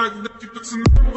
tak dać to co nam